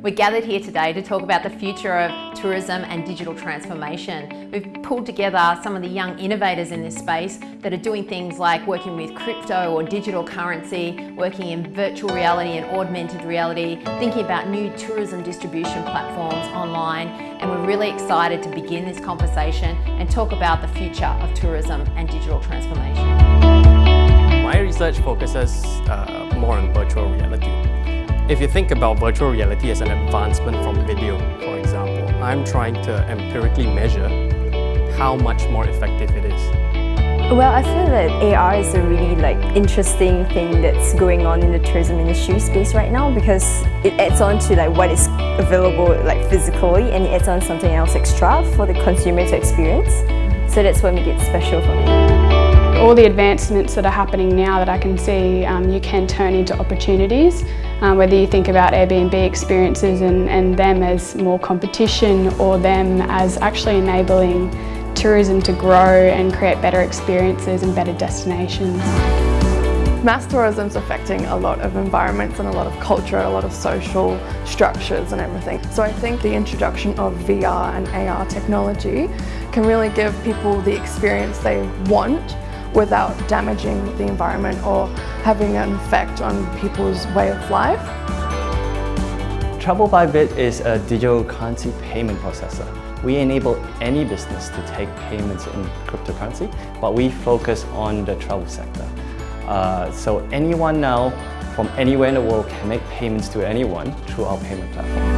We're gathered here today to talk about the future of tourism and digital transformation. We've pulled together some of the young innovators in this space that are doing things like working with crypto or digital currency, working in virtual reality and augmented reality, thinking about new tourism distribution platforms online, and we're really excited to begin this conversation and talk about the future of tourism and digital transformation. My research focuses uh, more on virtual reality. If you think about virtual reality as an advancement from video, for example, I'm trying to empirically measure how much more effective it is. Well, I feel that AR is a really like interesting thing that's going on in the tourism industry space right now because it adds on to like what is available like physically and it adds on something else extra for the consumer to experience. So that's what makes it special for me all the advancements that are happening now that I can see um, you can turn into opportunities, um, whether you think about Airbnb experiences and, and them as more competition or them as actually enabling tourism to grow and create better experiences and better destinations. Mass tourism is affecting a lot of environments and a lot of culture, a lot of social structures and everything. So I think the introduction of VR and AR technology can really give people the experience they want without damaging the environment or having an effect on people's way of life. Travel by Bit is a digital currency payment processor. We enable any business to take payments in cryptocurrency, but we focus on the travel sector. Uh, so anyone now from anywhere in the world can make payments to anyone through our payment platform.